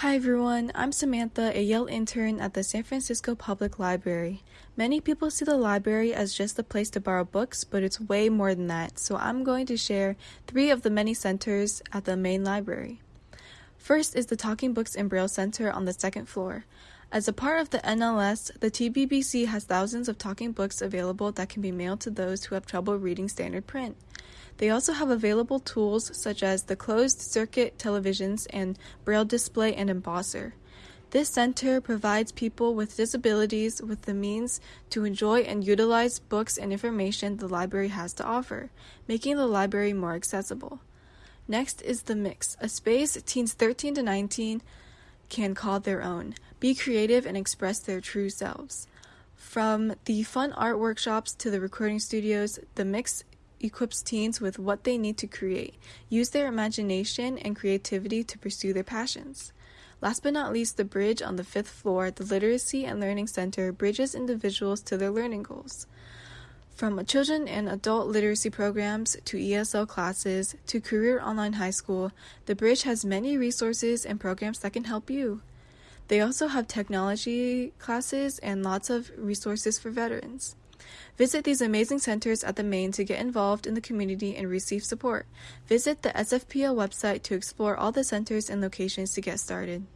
Hi everyone, I'm Samantha, a Yale intern at the San Francisco Public Library. Many people see the library as just a place to borrow books, but it's way more than that, so I'm going to share three of the many centers at the main library. First is the Talking Books and Braille Center on the second floor. As a part of the NLS, the TBBC has thousands of talking books available that can be mailed to those who have trouble reading standard print. They also have available tools such as the closed circuit televisions and braille display and embosser. This center provides people with disabilities with the means to enjoy and utilize books and information the library has to offer, making the library more accessible. Next is The Mix, a space teens 13 to 19 can call their own, be creative, and express their true selves. From the fun art workshops to the recording studios, The Mix equips teens with what they need to create, use their imagination and creativity to pursue their passions. Last but not least, the bridge on the fifth floor, the Literacy and Learning Center, bridges individuals to their learning goals. From children and adult literacy programs to ESL classes to career online high school, the bridge has many resources and programs that can help you. They also have technology classes and lots of resources for veterans. Visit these amazing centers at the Main to get involved in the community and receive support. Visit the SFPL website to explore all the centers and locations to get started.